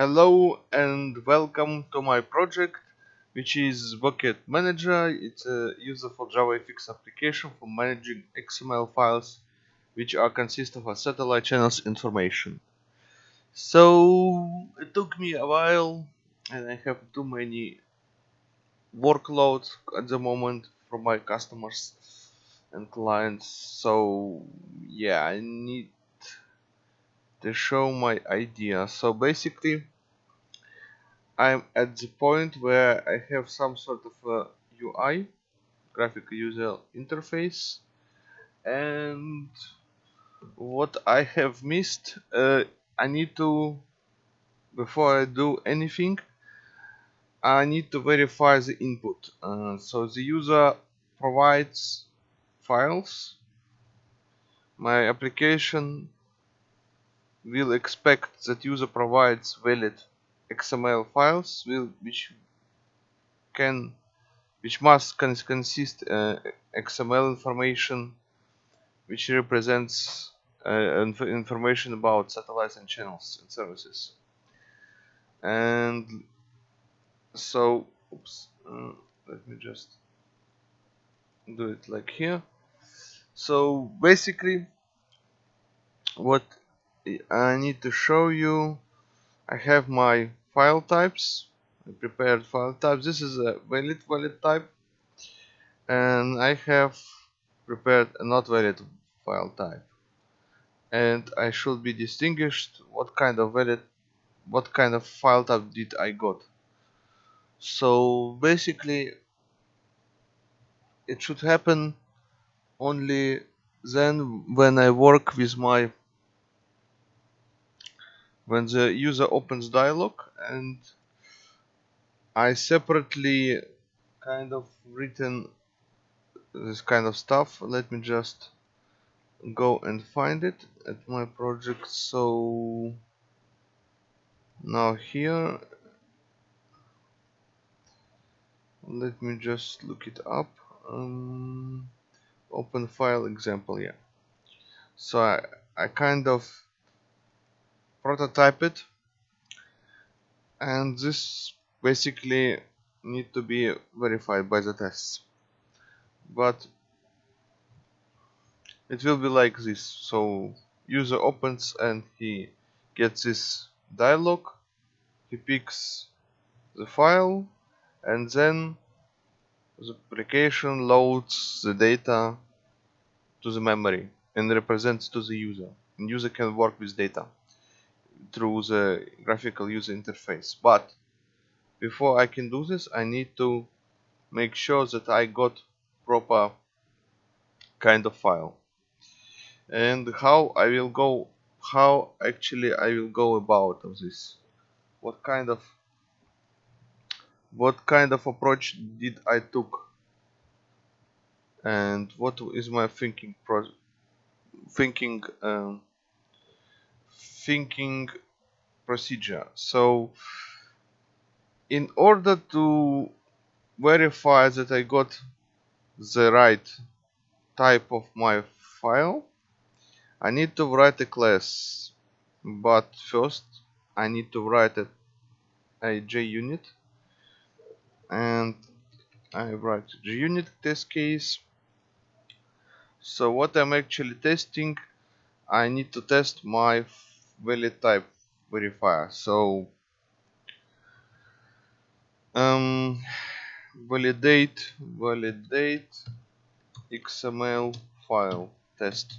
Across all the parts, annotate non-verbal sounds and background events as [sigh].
Hello and welcome to my project which is Bucket Manager. It's a user for JavaFX application for managing XML files which are consist of a satellite channels information. So it took me a while and I have too many workloads at the moment from my customers and clients so yeah I need to show my idea so basically I'm at the point where I have some sort of UI graphic user interface and what I have missed uh, I need to before I do anything I need to verify the input. Uh, so the user provides files. My application will expect that user provides valid XML files will, which can which must cons consist uh, XML information which represents uh, inf information about satellites and channels and services. And so oops uh, let me just do it like here. So basically what I need to show you I have my file types I prepared file types. This is a valid valid type. And I have prepared a not valid file type. And I should be distinguished what kind of valid what kind of file type did I got. So basically it should happen only then when I work with my when the user opens dialog and I separately kind of written this kind of stuff let me just go and find it at my project. So now here let me just look it up um, open file example yeah. So I, I kind of prototype it and this basically need to be verified by the tests. But it will be like this. So user opens and he gets this dialog. He picks the file and then the application loads the data to the memory and represents to the user. And user can work with data through the graphical user interface. But before I can do this I need to make sure that I got proper kind of file. And how I will go how actually I will go about of this? What kind of what kind of approach did I took? And what is my thinking pro thinking um, thinking procedure. So in order to verify that I got the right type of my file I need to write a class. But first I need to write a, a JUnit and I write JUnit test case. So what I'm actually testing I need to test my valid type verifier so um, validate validate XML file test.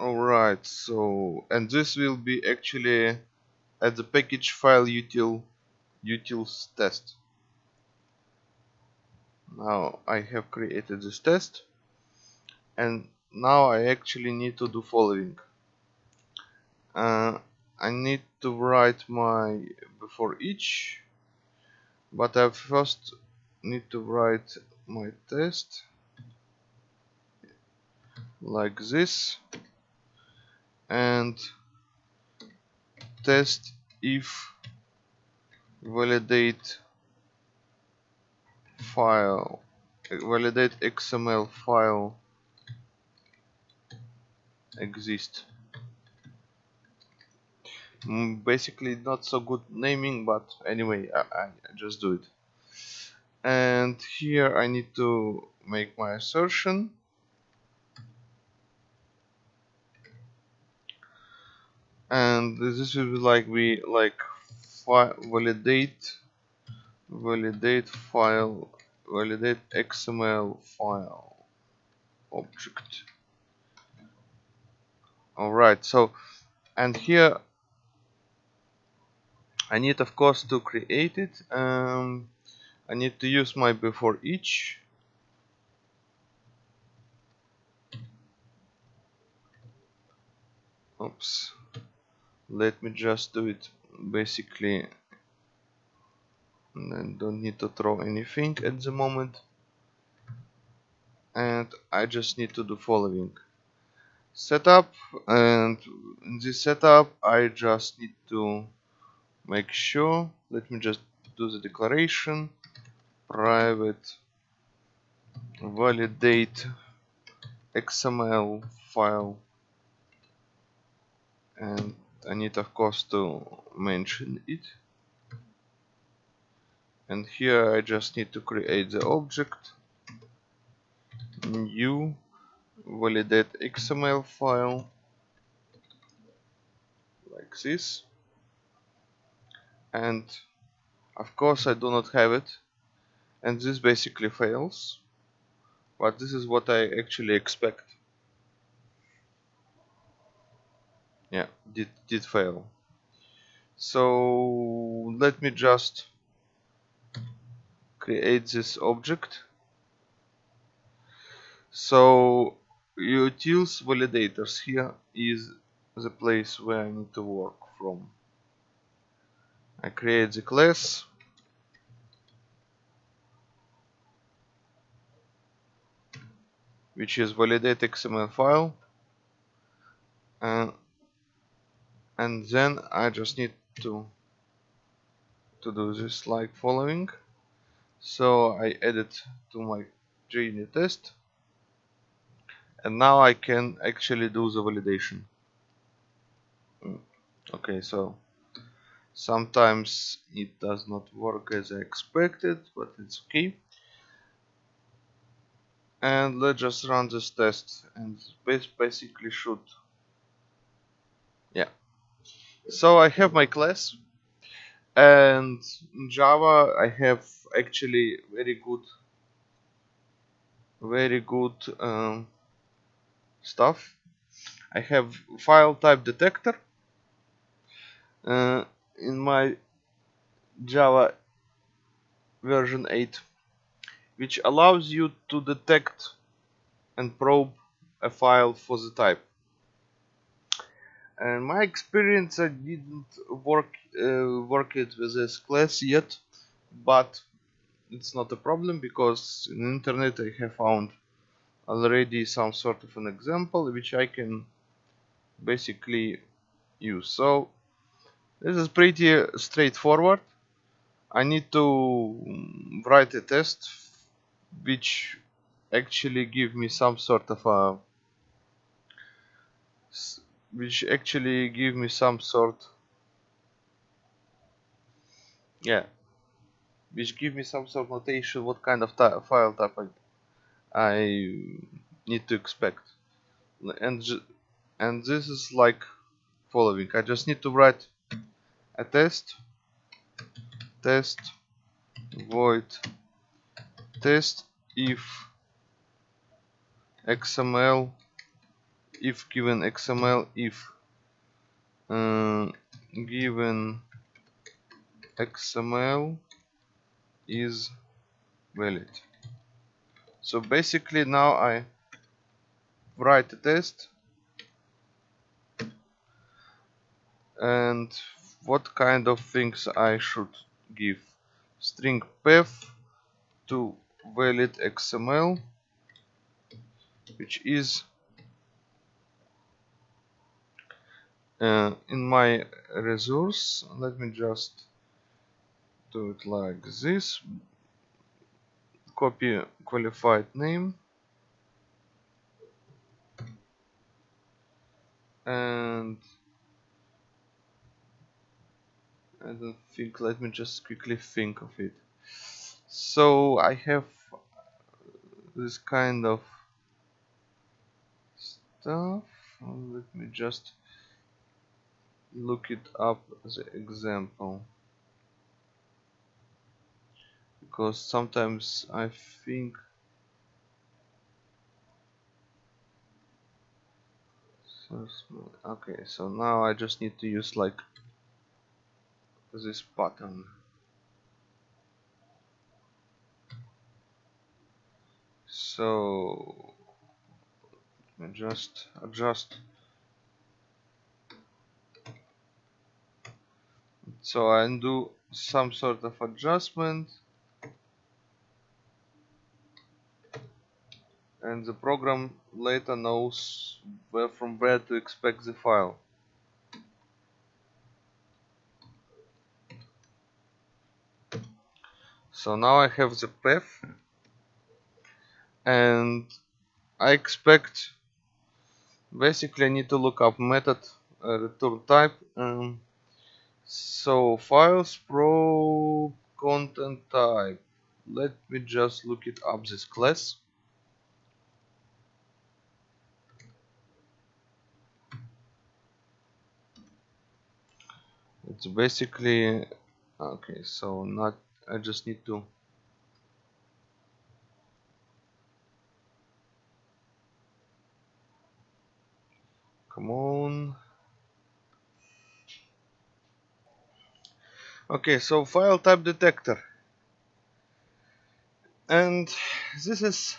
Alright so and this will be actually at the package file util utils test. Now I have created this test and now I actually need to do following. Uh, I need to write my before each but I first need to write my test like this and test if validate file validate XML file exist. Mm, basically not so good naming but anyway I, I just do it. And here I need to make my assertion. And this will be like we like validate validate file validate XML file object alright so and here I need of course to create it um, I need to use my before each. Oops let me just do it basically and don't need to throw anything at the moment. And I just need to do following setup and in this setup I just need to make sure let me just do the declaration private validate XML file and I need of course to mention it. And here I just need to create the object new validate XML file like this. And of course I do not have it. And this basically fails. But this is what I actually expect. Yeah did did fail. So let me just create this object. So utils validators here is the place where I need to work from. I create the class. Which is validate XML file. And and then I just need to to do this like following. So I add it to my JUnit test and now I can actually do the validation. Mm, okay so sometimes it does not work as I expected but it's okay. And let's just run this test and basically should yeah. So I have my class and in Java I have actually very good very good um, stuff I have file type detector uh, in my Java version 8 which allows you to detect and probe a file for the type. And my experience, I didn't work uh, work it with this class yet, but it's not a problem because in internet I have found already some sort of an example which I can basically use. So this is pretty straightforward. I need to mm, write a test which actually give me some sort of a which actually give me some sort yeah which give me some sort of notation what kind of file type I, I need to expect. And and this is like following. I just need to write a test test void test if XML if given XML if uh, given XML is valid so basically now I write a test. And what kind of things I should give? String path to valid XML which is uh, in my resource. Let me just do it like this copy qualified name. And I don't think let me just quickly think of it. So I have this kind of stuff. Let me just look it up as an example because sometimes I think okay so now I just need to use like this button. So just adjust. So I do some sort of adjustment and the program later knows where from where to expect the file. So now I have the path and I expect basically I need to look up method uh, return type um, so files probe content type let me just look it up this class it's basically okay so not I just need to come on. Okay so file type detector. And this is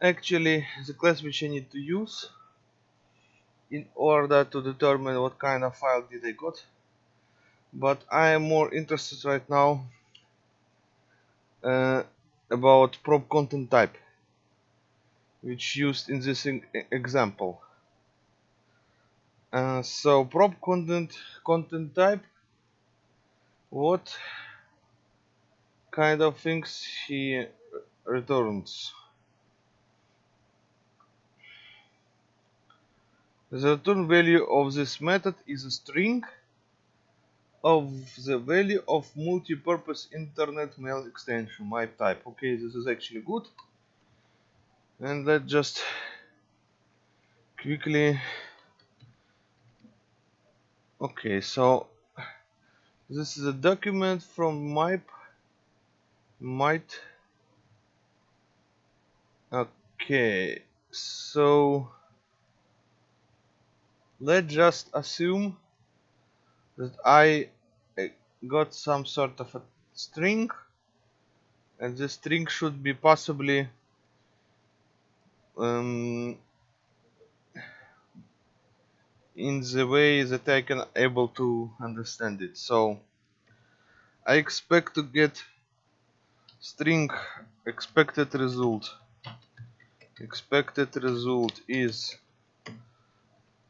actually the class which I need to use in order to determine what kind of file did I got but I am more interested right now uh, about probe content type which used in this example. Uh, so probe content content type what kind of things he returns? The return value of this method is a string of the value of multi-purpose internet mail extension MIME type. Okay this is actually good. And let's just quickly okay so this is a document from my might okay so let's just assume that I got some sort of a string and this string should be possibly um, in the way that I can able to understand it. So I expect to get string expected result. Expected result is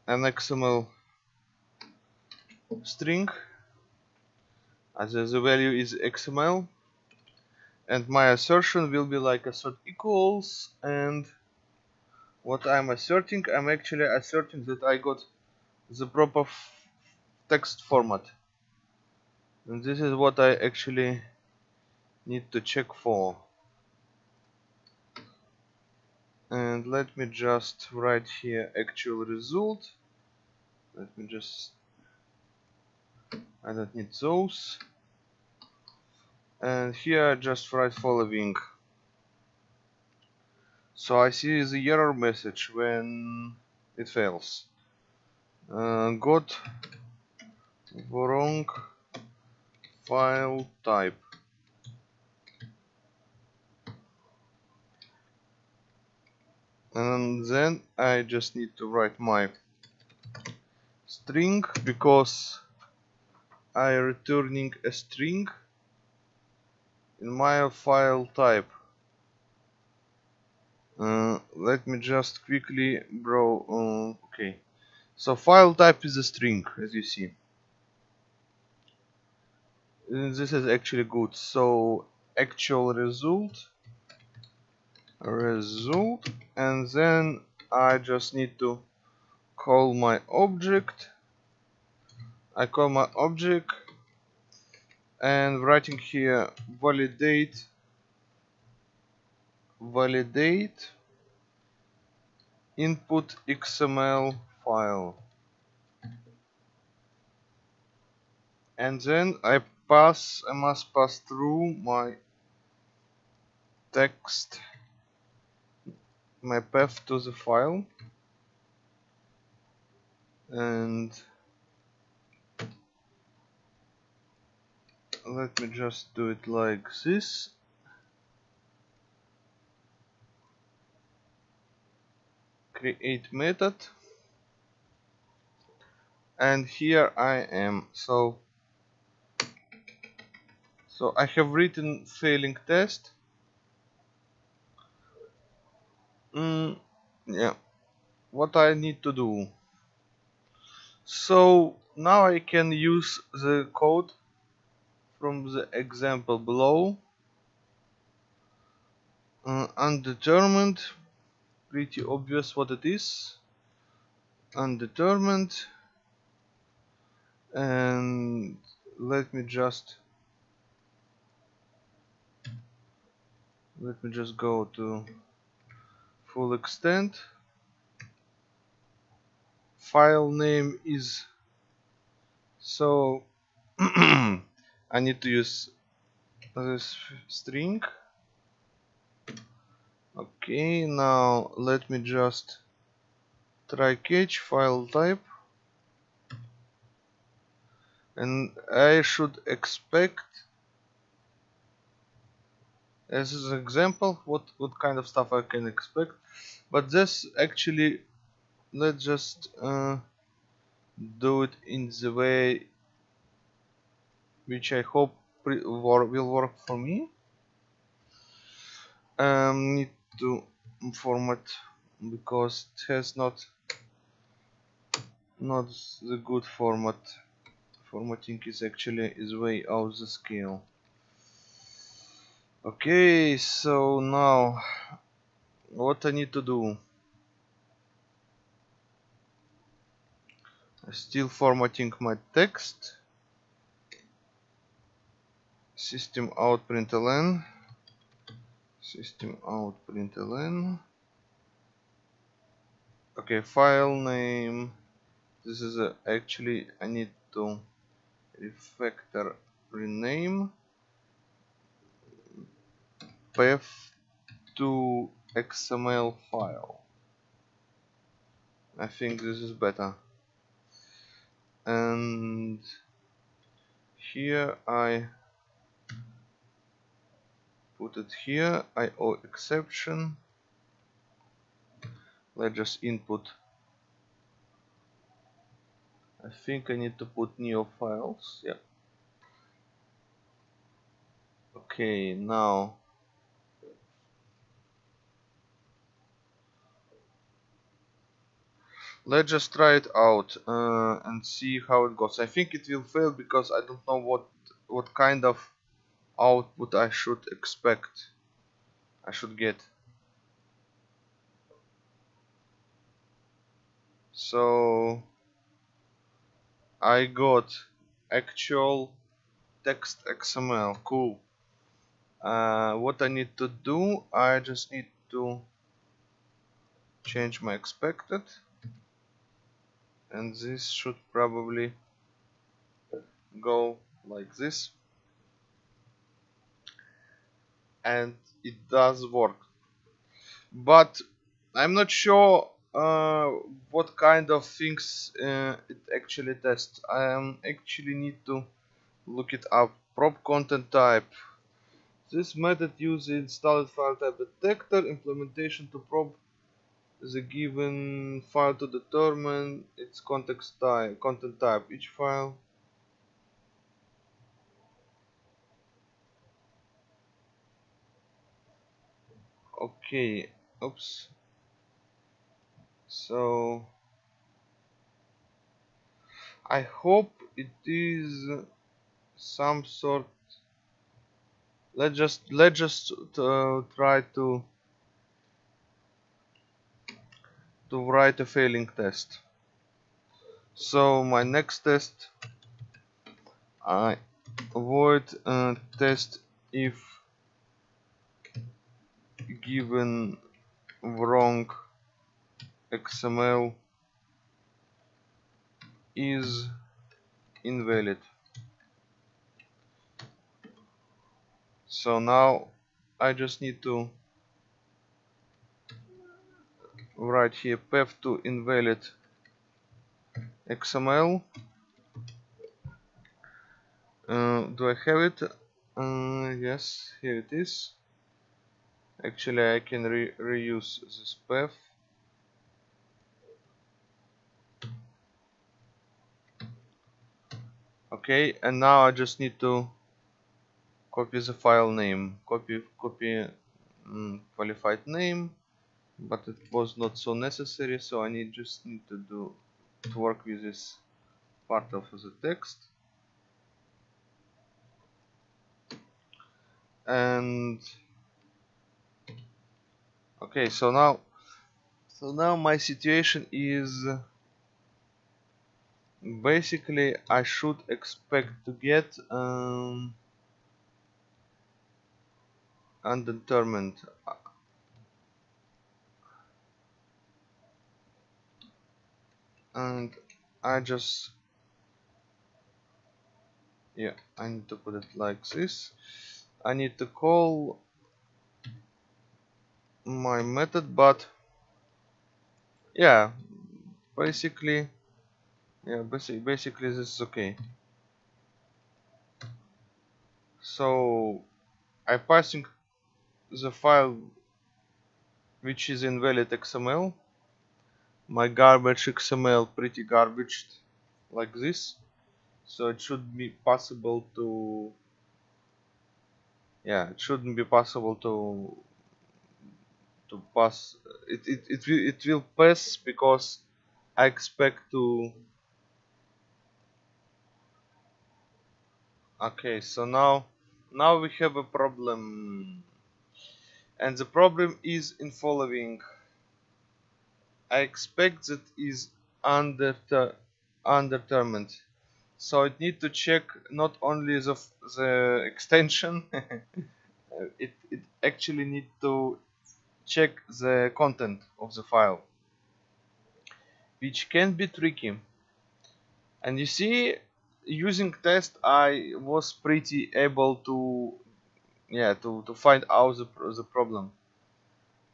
an XML string. As the value is XML and my assertion will be like assert equals. And what I'm asserting I'm actually asserting that I got the proper text format. And this is what I actually need to check for. And let me just write here actual result. Let me just I don't need those. And here I just write following. So I see the error message when it fails. Uh, got wrong file type. And then I just need to write my string because I returning a string in my file type. Uh, let me just quickly bro uh, okay. So file type is a string as you see. And this is actually good. So actual result result and then I just need to call my object I call my object and writing here validate validate input XML file. And then I pass I must pass through my text my path to the file. And let me just do it like this. Create method. And here I am. So so I have written failing test. Mm, yeah. What I need to do. So now I can use the code from the example below. Uh, undetermined pretty obvious what it is. Undetermined. And let me just let me just go to full extent. File name is so [clears throat] I need to use this string. Okay now let me just try catch file type. And I should expect as an example what what kind of stuff I can expect. But this actually let's just uh, do it in the way which I hope will work for me. Um, need to format because it has not not the good format. Formatting is actually is way out the scale. Okay so now what I need to do? Still formatting my text system out println system out println okay file name. This is a, actually I need to refactor rename. Path to XML file. I think this is better. And here I put it here IO exception. Let's just input. I think I need to put NIO files yeah. Okay now. Let's just try it out uh, and see how it goes. I think it will fail because I don't know what what kind of output I should expect I should get. So I got actual text XML cool. Uh, what I need to do I just need to change my expected. And this should probably go like this and it does work. But I'm not sure uh, what kind of things uh, it actually tests. I um, actually need to look it up. Probe content type. This method uses installed file type detector implementation to probe the given file to determine its context type content type. Each file okay oops. So I hope it is some sort let's just let's just uh, try to to write a failing test. So my next test I void uh, test if given wrong XML is invalid. So now I just need to write here path to invalid XML uh, do I have it? Uh, yes here it is actually I can re reuse this path. Okay and now I just need to copy the file name. Copy copy mm, qualified name but it was not so necessary so I need just need to do to work with this part of the text. And okay so now so now my situation is basically I should expect to get um, undetermined. And I just yeah I need to put it like this. I need to call my method but yeah basically yeah basically basically this is okay. So I passing the file which is invalid XML my garbage XML pretty garbage like this. So it should be possible to yeah it shouldn't be possible to to pass it it, it, will, it will pass because I expect to okay so now now we have a problem. And the problem is in following. I expect that is under undetermined so it need to check not only the, the extension [laughs] it, it actually need to check the content of the file which can be tricky. And you see using test I was pretty able to yeah to, to find out the, the problem.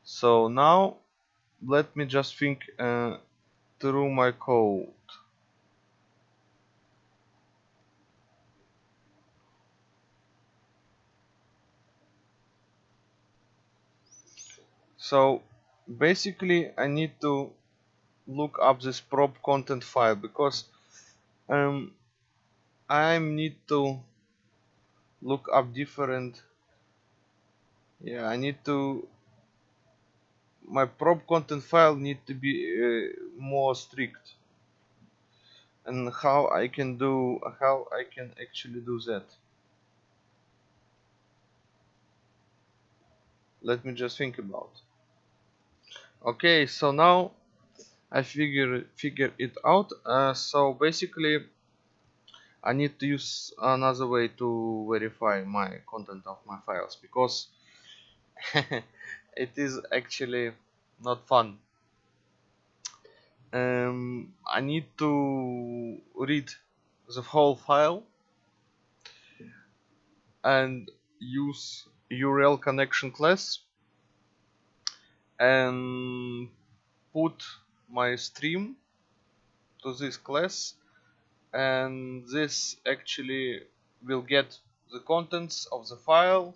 So now let me just think uh, through my code so basically I need to look up this prop content file because um, I need to look up different yeah I need to my prop content file need to be uh, more strict. And how I can do how I can actually do that. Let me just think about okay so now I figure figure it out. Uh, so basically I need to use another way to verify my content of my files because [laughs] it is actually not fun. Um, I need to read the whole file and use URL connection class and put my stream to this class and this actually will get the contents of the file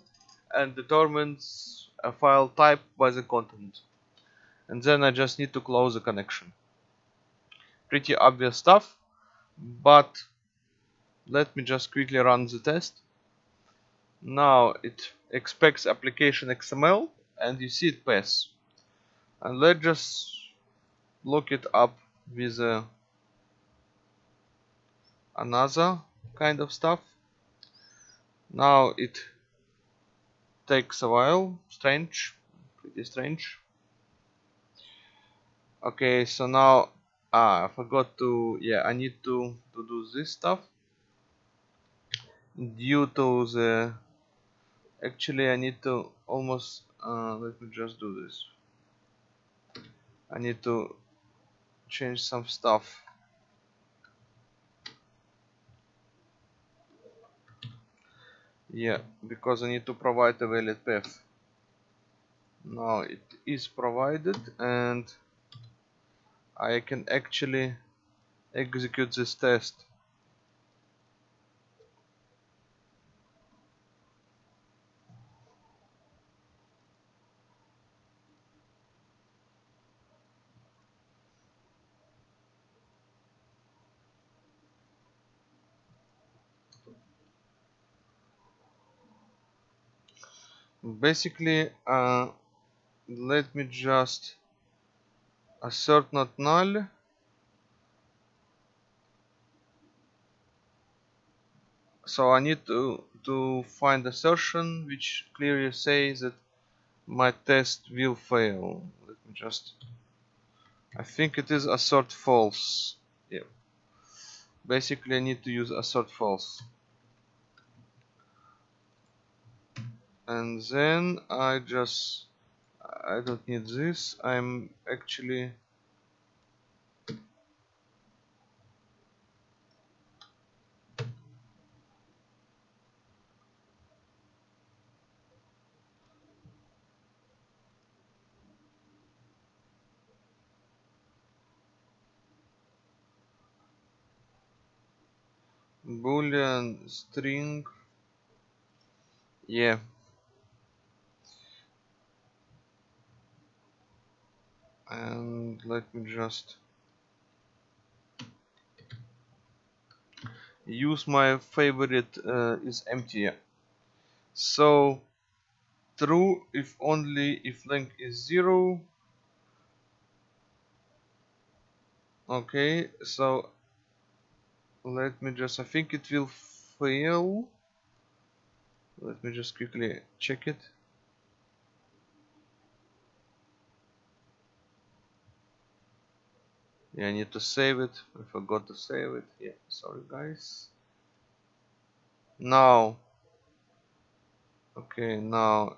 and determines a file type by the content. And then I just need to close the connection. Pretty obvious stuff but let me just quickly run the test. Now it expects application XML and you see it pass and let's just look it up with uh, another kind of stuff. Now it takes a while. Strange. Pretty strange. Okay so now ah, I forgot to yeah I need to to do this stuff. Due to the actually I need to almost uh, let me just do this I need to change some stuff. Yeah because I need to provide a valid path. Now it is provided and I can actually execute this test basically uh, let me just assert not null. So I need to to find assertion which clearly says that my test will fail. Let me just I think it is assert false. Yeah. Basically I need to use assert false and then I just I don't need this. I'm actually boolean string. Yeah and let me just use my favorite uh, is empty so true if only if length is zero. Okay so let me just I think it will fail. Let me just quickly check it yeah I need to save it. I forgot to save it. Yeah sorry guys. Now. Okay now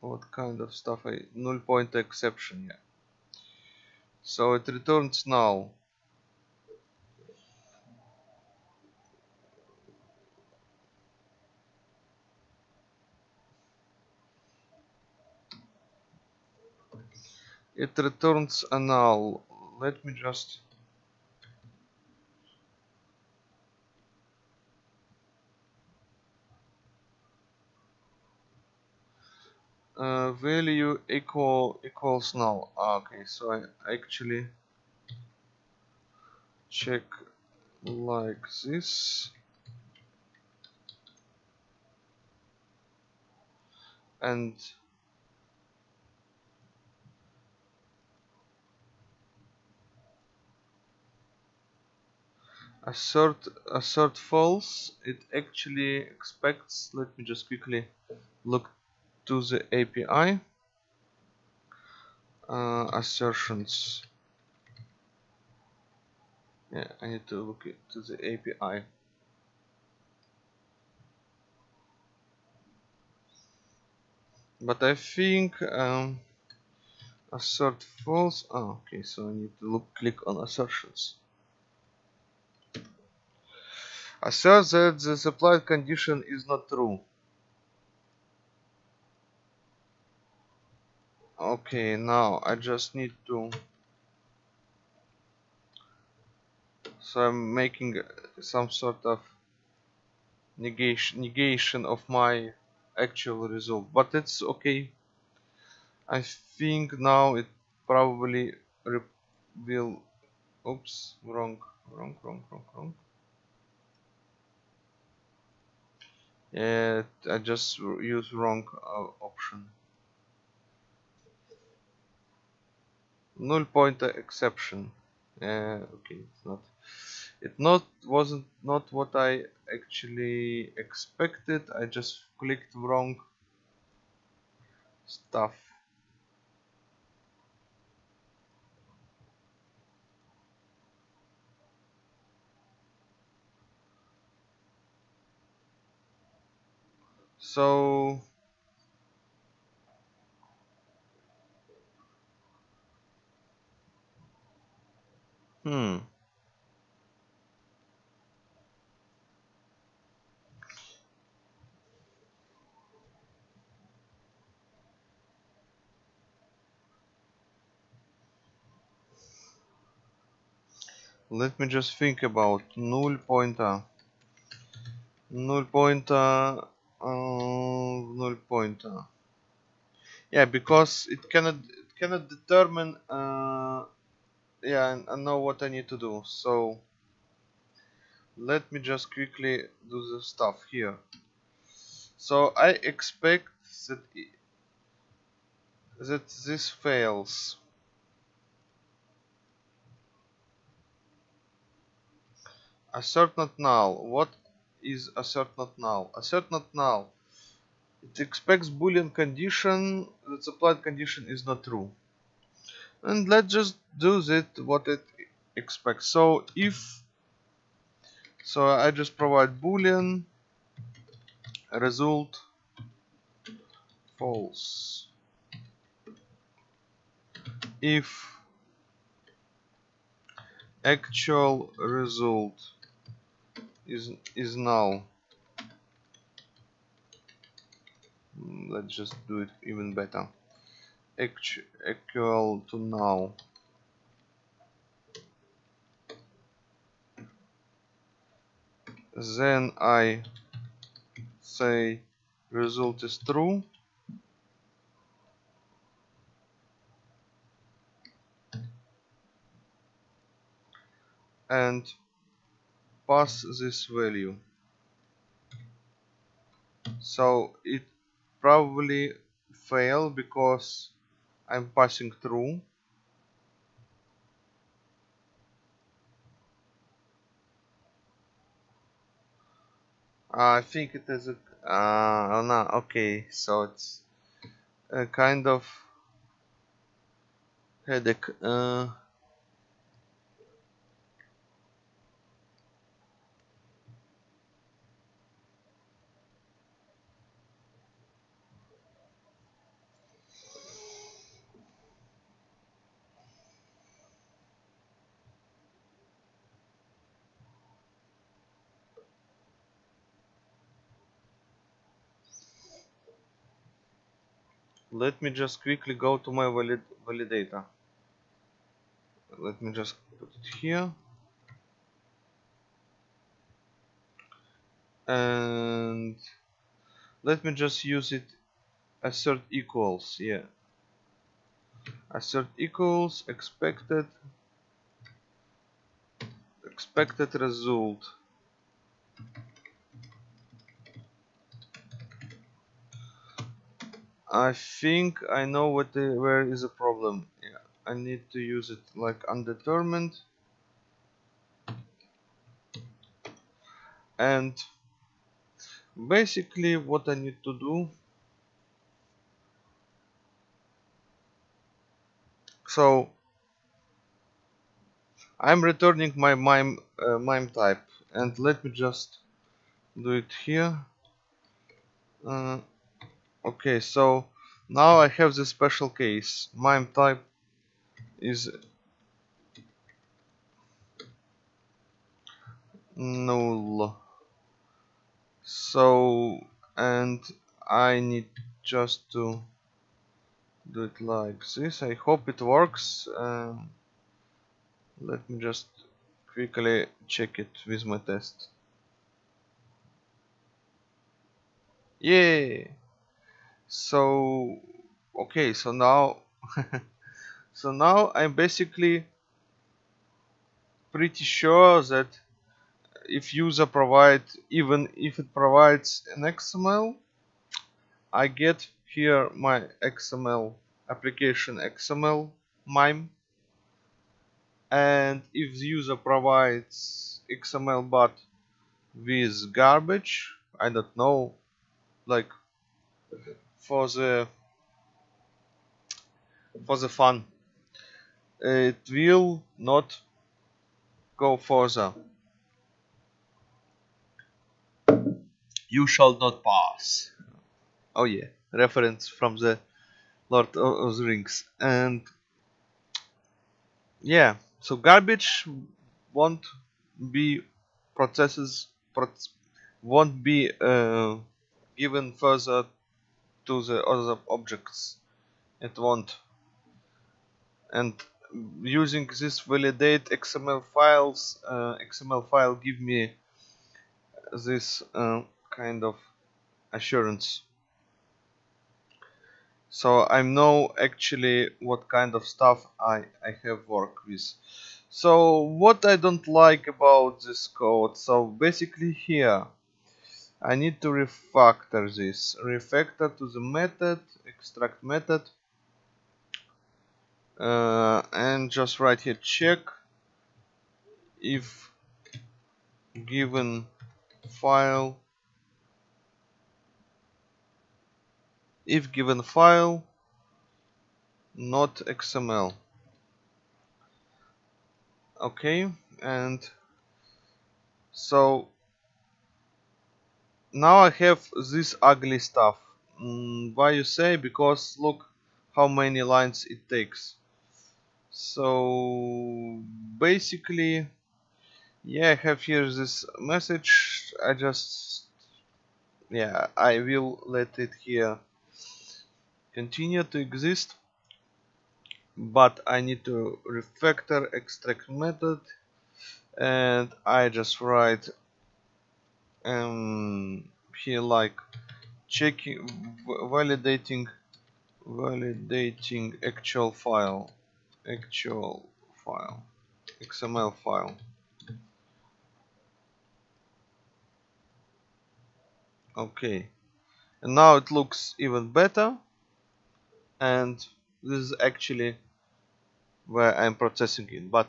what kind of stuff I null pointer exception yeah. So it returns null it returns a null let me just uh, value equal equals null? Ah, okay so I actually check like this. And assert assert false. It actually expects let me just quickly look to the API uh, assertions. Yeah I need to look to the API but I think um, assert false. Oh, okay so I need to look click on assertions assert that the supplied condition is not true. Okay now I just need to so I'm making some sort of negation negation of my actual result but it's okay. I think now it probably will oops wrong wrong wrong wrong wrong I just use wrong uh, option. Null pointer exception. Yeah okay it's not it not wasn't not what I actually expected. I just clicked wrong stuff so hmm. Let me just think about null pointer. Null pointer uh, null pointer yeah because it cannot it cannot determine uh, yeah I know what I need to do. So let me just quickly do the stuff here. So I expect that that this fails. Assert not null. What is assert not null assert not null it expects boolean condition. That supplied condition is not true. And let's just do that what it expects. So if so I just provide boolean. Result false. If actual result is is null let's just do it even better. Equal to null then I say result is true. And pass this value. So it probably fail because I'm passing through. I think it is a uh, oh no okay so it's a kind of headache uh, let me just quickly go to my valid validator. Let me just put it here. And let me just use it assert equals yeah. Assert equals expected expected result I think I know what the, where is the problem. Yeah, I need to use it like undetermined. And basically what I need to do so I'm returning my mime uh, mime type and let me just do it here uh, okay so now I have this special case. Mime type is null. So and I need just to do it like this. I hope it works um, let me just quickly check it with my test. Yay so okay so now [laughs] so now I'm basically pretty sure that if user provide even if it provides an XML I get here my XML application XML MIME. And if the user provides XML but with garbage I don't know like for the for the fun. It will not go further. You shall not pass. Oh yeah. Reference from the Lord of the Rings. And yeah. So garbage won't be processes won't be uh, given further to the other objects it won't. And using this validate XML files uh, XML file give me this uh, kind of assurance. So I know actually what kind of stuff I, I have worked with. So what I don't like about this code so basically here I need to refactor this. Refactor to the method extract method. Uh, and just write here check if given file. If given file not XML okay and so now I have this ugly stuff. Mm, why you say? Because look how many lines it takes. So basically yeah I have here this message. I just yeah I will let it here continue to exist. But I need to refactor extract method and I just write um here like checking validating validating actual file actual file XML file. Okay. And now it looks even better. And this is actually where I'm processing it. But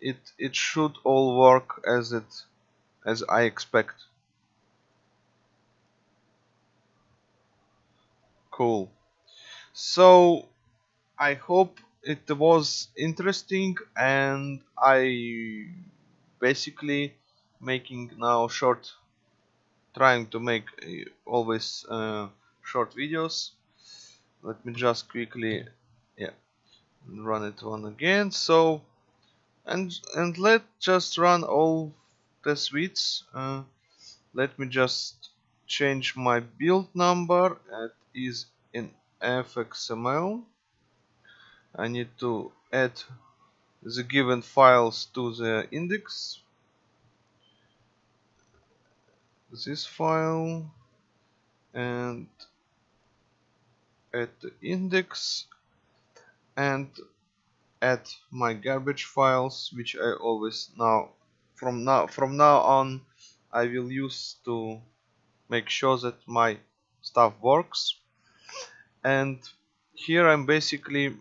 it it should all work as it as I expect cool. So I hope it was interesting and I basically making now short trying to make uh, always uh, short videos. Let me just quickly yeah run it one again. So and and let just run all the suites uh, let me just change my build number it is in fxml I need to add the given files to the index. This file and add the index and add my garbage files which I always now from now from now on I will use to make sure that my stuff works and here I'm basically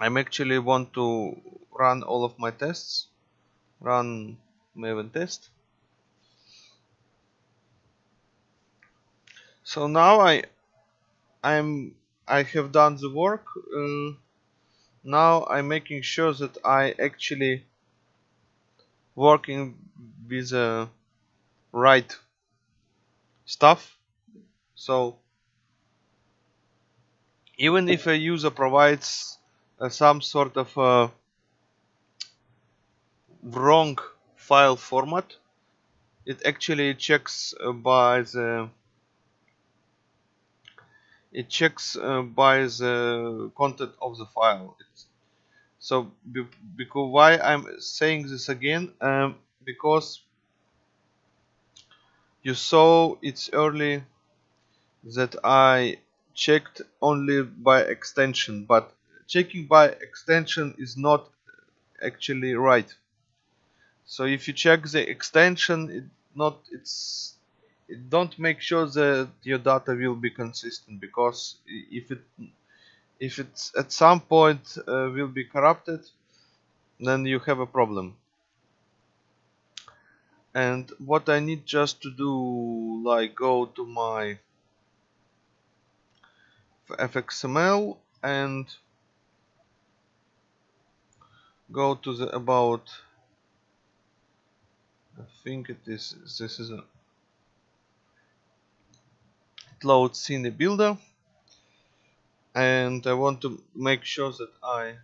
I'm actually want to run all of my tests run maven test. So now I I'm I have done the work uh, now I'm making sure that I actually working with the right stuff. So even if a user provides uh, some sort of uh, wrong file format it actually checks uh, by the it checks uh, by the content of the file. It's, so be, because why I'm saying this again um, because you saw it's early that I checked only by extension but checking by extension is not actually right. So if you check the extension it not it's it don't make sure that your data will be consistent because if it if it's at some point uh, will be corrupted then you have a problem. And what I need just to do like go to my fxml and go to the about I think it is this is a it loads in the builder. And I want to make sure that I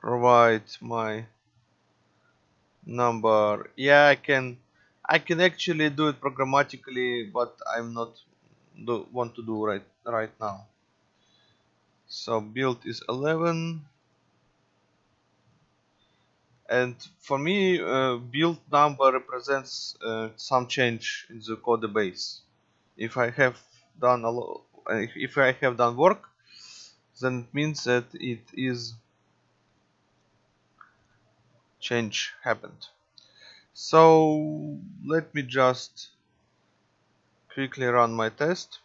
provide my number. Yeah I can I can actually do it programmatically but I'm not do, want to do right right now. So build is 11 and for me uh, build number represents uh, some change in the code base. If I have done a lot if I have done work then it means that it is change happened. So let me just quickly run my test.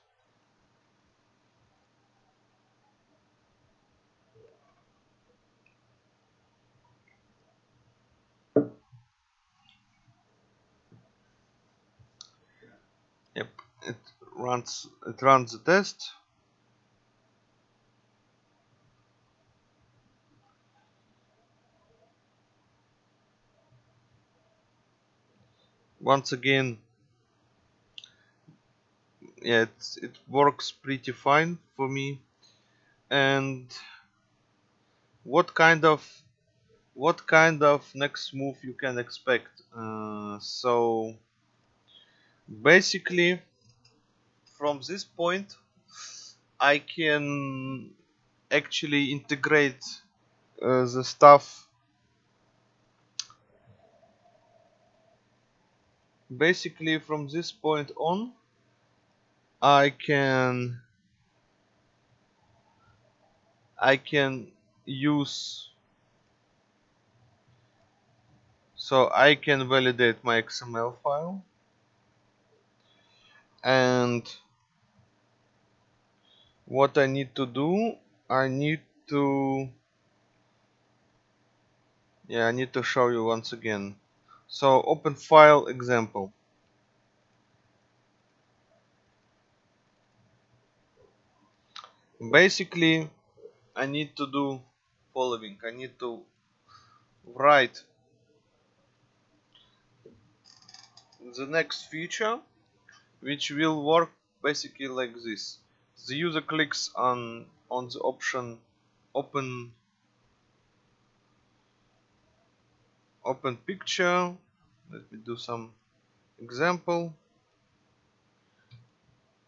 Yep it runs it runs the test. Once again yeah it works pretty fine for me. And what kind of what kind of next move you can expect? Uh, so basically from this point I can actually integrate uh, the stuff basically from this point on I can I can use so I can validate my XML file and what I need to do I need to yeah I need to show you once again so open file example. Basically, I need to do following. I need to write the next feature which will work basically like this. The user clicks on on the option open open picture let me do some example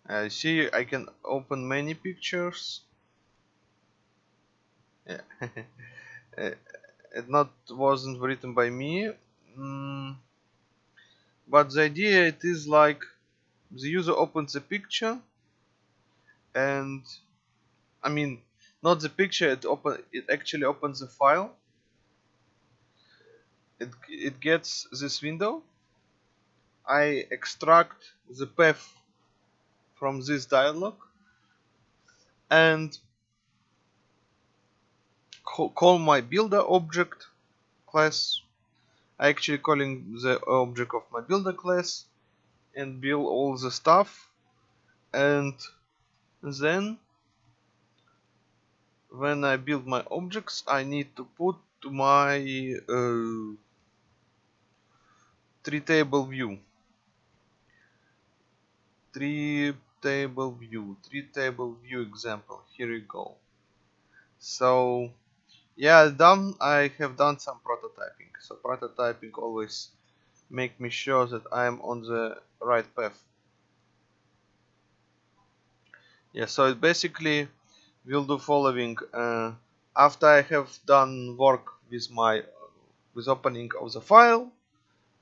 I see I can open many pictures yeah. [laughs] it not wasn't written by me mm. but the idea it is like the user opens a picture and I mean not the picture it open it actually opens a file it, it gets this window I extract the path from this dialog and call my builder object class. I actually calling the object of my builder class and build all the stuff. And then when I build my objects I need to put to my uh, tree table view. Tree table view tree table view example. Here you go. So yeah done I have done some prototyping. So prototyping always make me sure that I am on the right path. Yeah so it basically will do following uh, after I have done work with my with opening of the file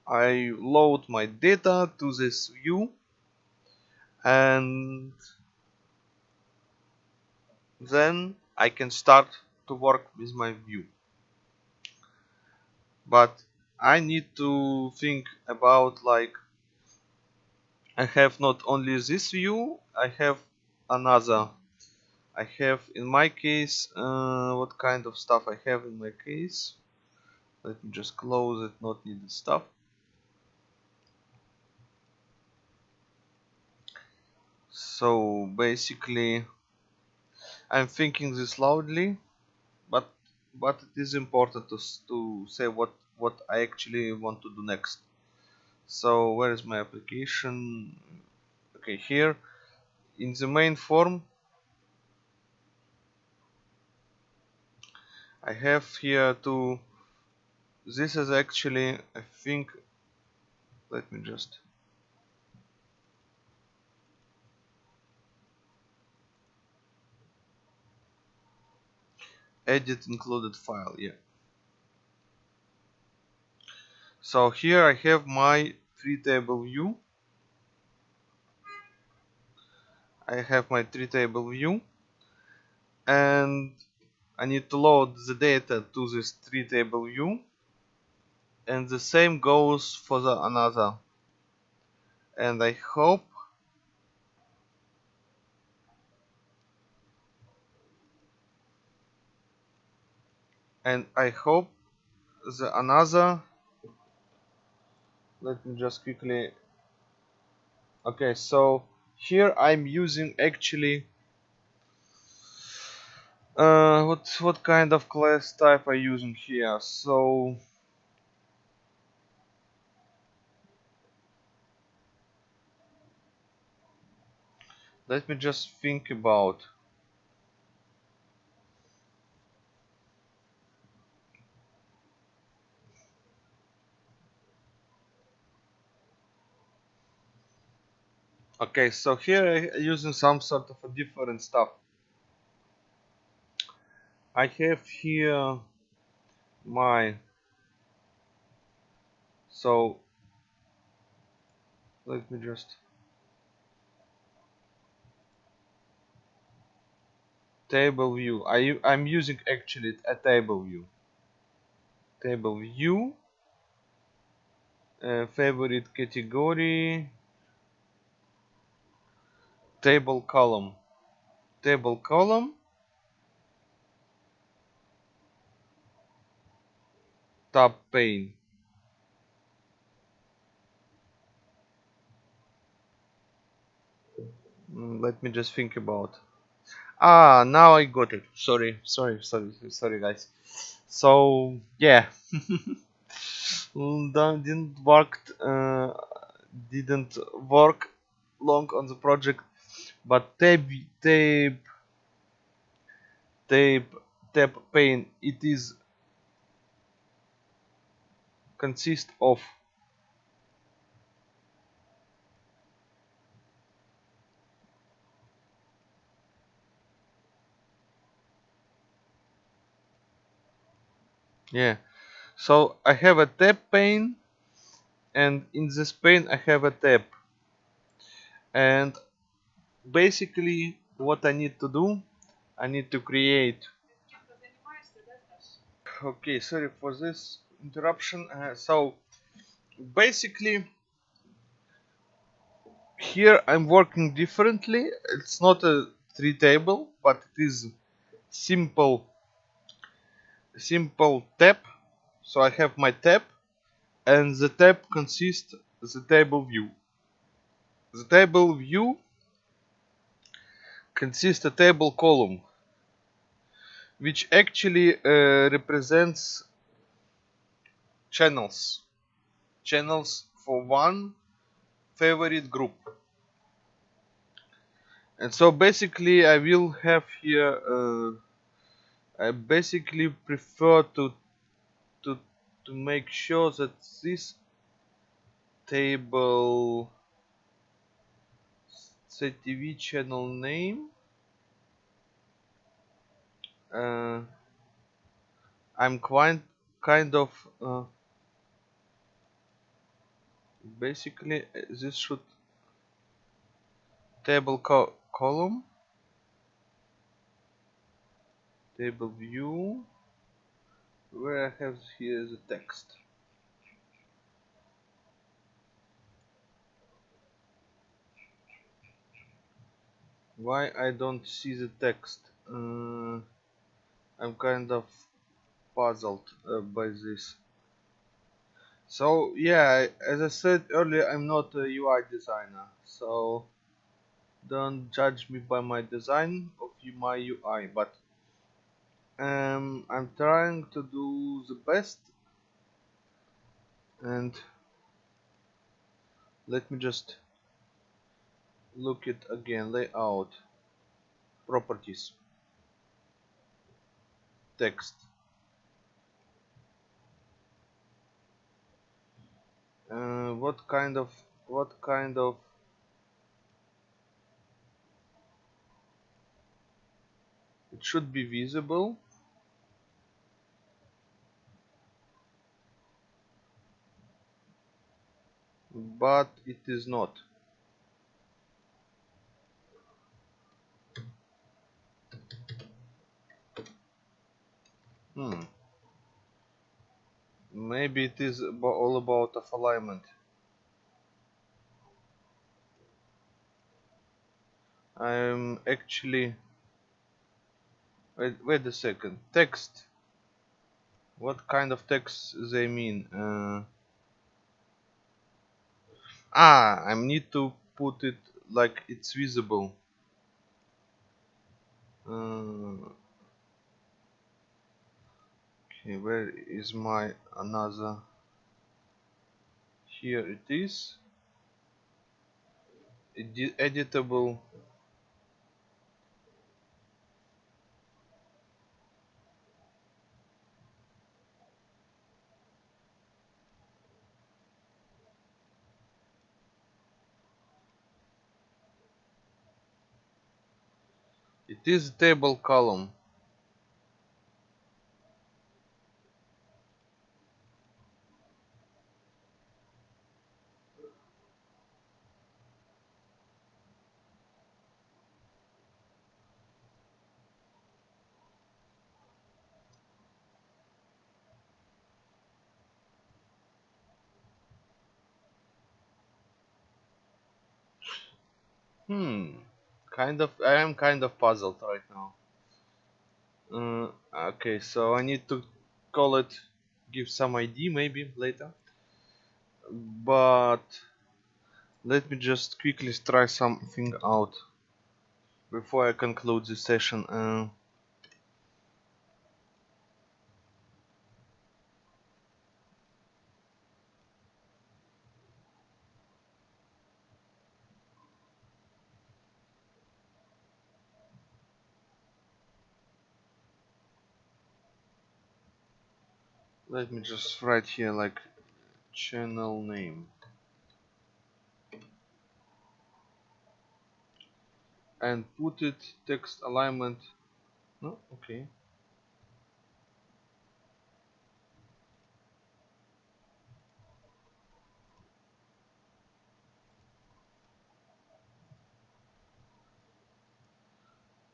I load my data to this view and then I can start to work with my view. But I need to think about like I have not only this view I have another. I have in my case uh, what kind of stuff I have in my case? Let me just close it not needed stuff so basically I'm thinking this loudly but but it is important to, to say what what I actually want to do next. So where is my application? Okay here in the main form I have here to this is actually I think let me just edit included file yeah. So here I have my tree table view I have my tree table view and I need to load the data to this tree table view and the same goes for the another. And I hope and I hope the another let me just quickly okay so here I'm using actually uh, what what kind of class type I using here? So let me just think about okay so here I'm using some sort of a different stuff. I have here my so let me just table view. I, I'm using actually a table view. Table view uh, favorite category table column. Table column. Tab pane. Mm, let me just think about. Ah now I got it. Sorry sorry sorry sorry guys. So yeah. [laughs] Didn't work uh, didn't work long on the project but tab tab tab tab pane it is consist of yeah. So I have a tab pane and in this pane I have a tab and basically what I need to do I need to create. Okay sorry for this interruption. Uh, so basically here I'm working differently. It's not a tree table but it is simple simple tab. So I have my tab and the tab consists the table view. The table view consists a table column which actually uh, represents channels. Channels for one favorite group. And so basically I will have here uh, I basically prefer to to to make sure that this table CTV channel name uh, I'm quite kind of uh, basically this should table co column. Table view. Where I have here the text. Why I don't see the text? Uh, I'm kind of puzzled uh, by this. So yeah as I said earlier I'm not a UI designer so don't judge me by my design of my UI but um, I'm trying to do the best. And let me just look it again layout properties text uh, what kind of what kind of it should be visible? But it is not hmm. Maybe it is all about of alignment. I'm actually wait wait a second. Text. What kind of text they mean? Uh, ah I need to put it like it's visible. Uh, okay where is my another? Here it is. Edi editable. It is table column Kind of. I am kind of puzzled right now. Uh, okay, so I need to call it, give some ID maybe later. But let me just quickly try something out before I conclude this session. Uh, let me just write here like channel name. And put it text alignment. No okay.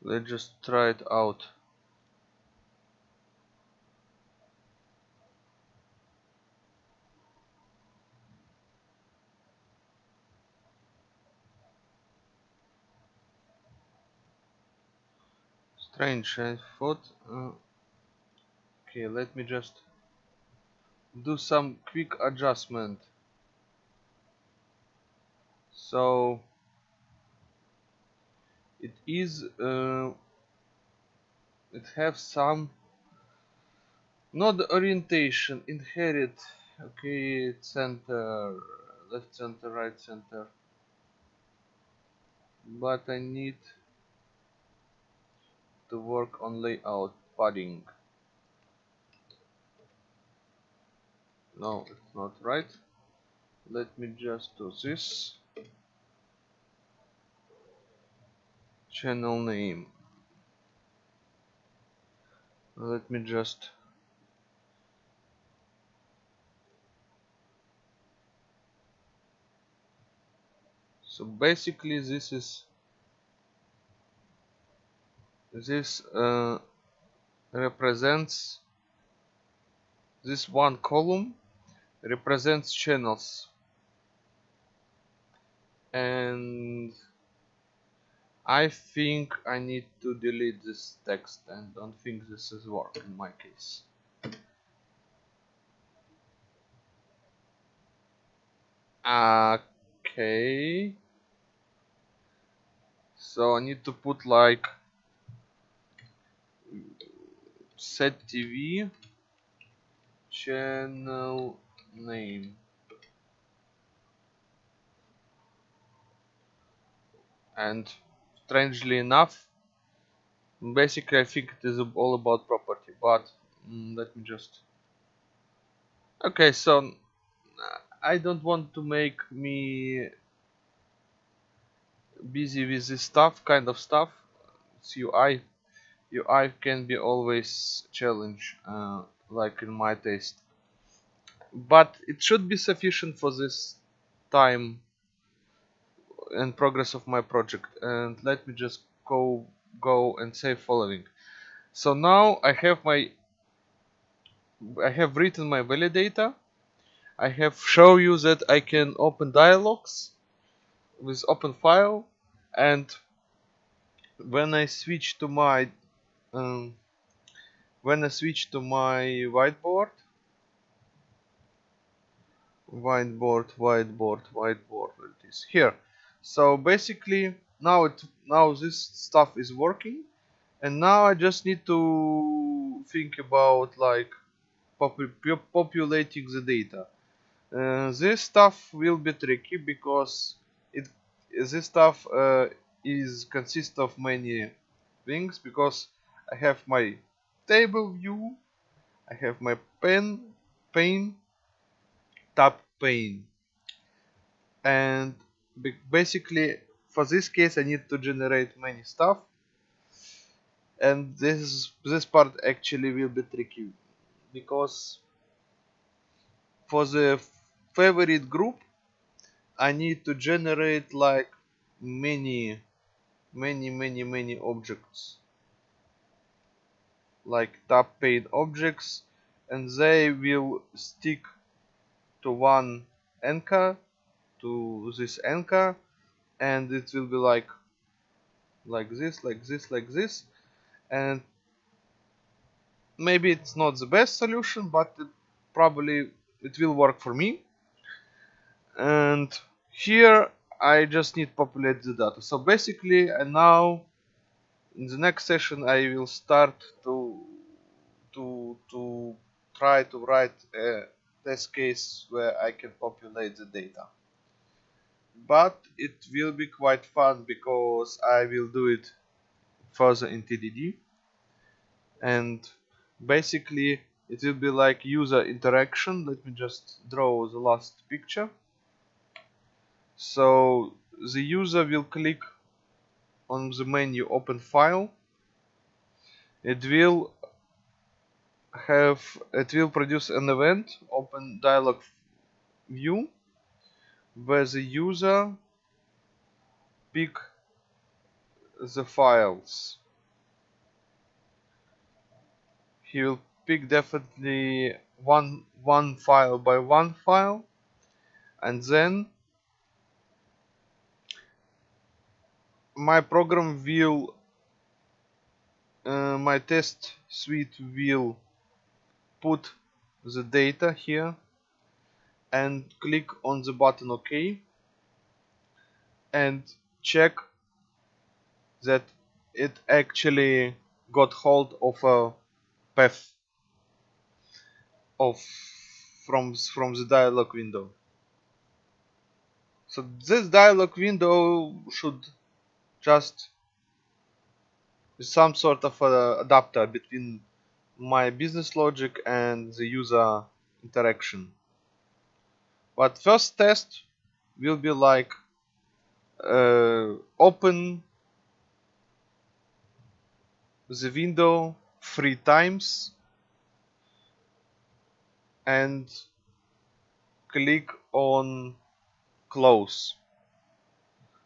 Let's just try it out strange I thought uh, okay let me just do some quick adjustment. So it is uh, it have some not orientation inherit okay center left center right center. But I need to work on layout padding. No it's not right. Let me just do this. Channel name. Let me just so basically this is this uh, represents this one column represents channels. And I think I need to delete this text and don't think this is work in my case. Okay. So I need to put like set TV channel name. And strangely enough basically I think it is all about property but mm, let me just okay so I don't want to make me busy with this stuff kind of stuff. It's UI UI can be always challenge uh, like in my taste. But it should be sufficient for this time and progress of my project. And let me just go go and say following. So now I have my I have written my validator. I have show you that I can open dialogues with open file. And when I switch to my um, when I switch to my whiteboard whiteboard whiteboard whiteboard where it is here. So basically now it now this stuff is working and now I just need to think about like popu populating the data. Uh, this stuff will be tricky because it this stuff uh, is consists of many things because I have my table view. I have my pen pane tab pane and basically for this case I need to generate many stuff. And this this part actually will be tricky. Because for the favorite group I need to generate like many many many many objects like tab pane objects and they will stick to one anchor to this anchor and it will be like like this like this like this. And maybe it's not the best solution but it probably it will work for me. And here I just need populate the data. So basically and now in the next session I will start to to to try to write a test case where I can populate the data. But it will be quite fun because I will do it further in TDD and basically it will be like user interaction. Let me just draw the last picture. So the user will click on the menu open file. It will have it will produce an event open dialog view where the user pick the files. He will pick definitely one one file by one file and then my program will uh, my test suite will put the data here and click on the button OK and check that it actually got hold of a path of from from the dialog window. So this dialog window should just some sort of a adapter between my business logic and the user interaction. But first test will be like uh, open the window three times and click on close.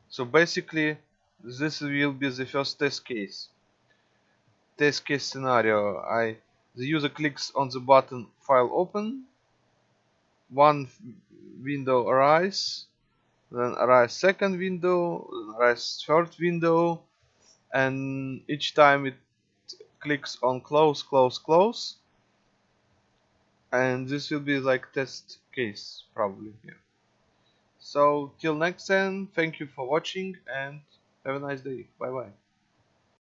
So basically this will be the first test case. Test case scenario. I the user clicks on the button file open. One window arise then arise second window arise third window and each time it clicks on close close close. And this will be like test case probably here so till next time thank you for watching and have a nice day. Bye bye.